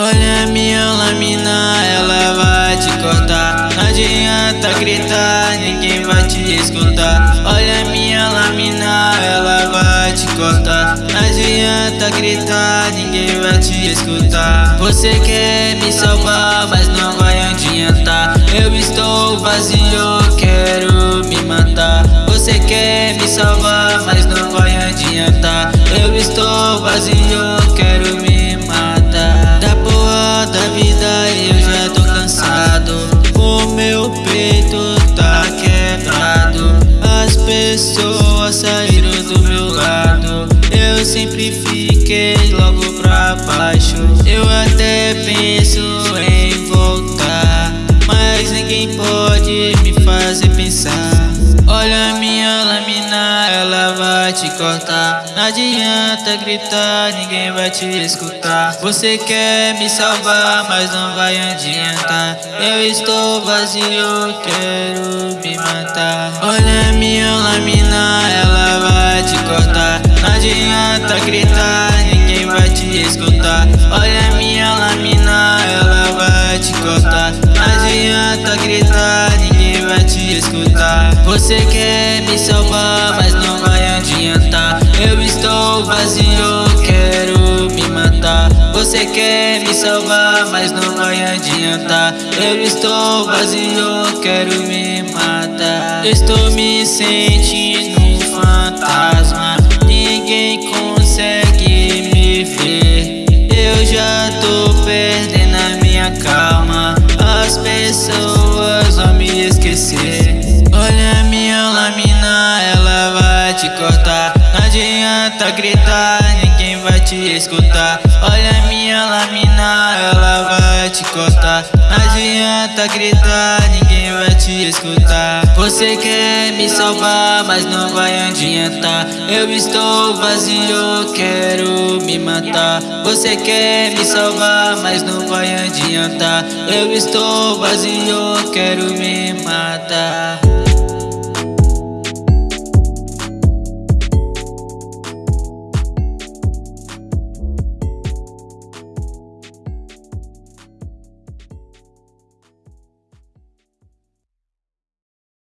Olha minha lâmina, ela vai te cortar. Não adianta gritar, ninguém vai te escutar. Olha minha lâmina, ela vai te cortar. Não adianta gritar, ninguém vai te escutar. Você quer me salvar, mas não vai adiantar. Eu estou vazio, quero me matar. Você quer me salvar, mas não vai adiantar. Eu estou vazio, quero me pessoas saíram do meu Eu sempre fiquei logo pra baixo. Eu até penso em voltar Mas ninguém pode me fazer pensar. Olha minha lâmina, ela vai te cortar. Não adianta gritar, ninguém vai te escutar. Você quer me salvar, mas não vai adiantar. Eu estou vazio, quero me matar. Olha minha lâmina, ela vai te cortar Gritar, ninguém vai te escutar. Olha minha lâmina, ela vai te cortar. Não adianta gritar, ninguém vai te escutar. Você quer me salvar, mas não vai adiantar. Eu estou vazio, quero me matar. Você quer me salvar, mas não vai adiantar. Eu estou vazio, quero me matar. Estou me sentindo pessoas vão me esquecer. Olha minha lâmina, ela vai te cortar. Não adianta gritar, ninguém vai te escutar. Olha minha lâmina, ela vai te cortar. Não adianta gritar, ninguém vai te escutar Você quer me salvar, mas não vai adiantar. Eu estou vazio, quero me matar. Você quer me salvar, mas não vai adiantar. Eu estou vazio, quero me matar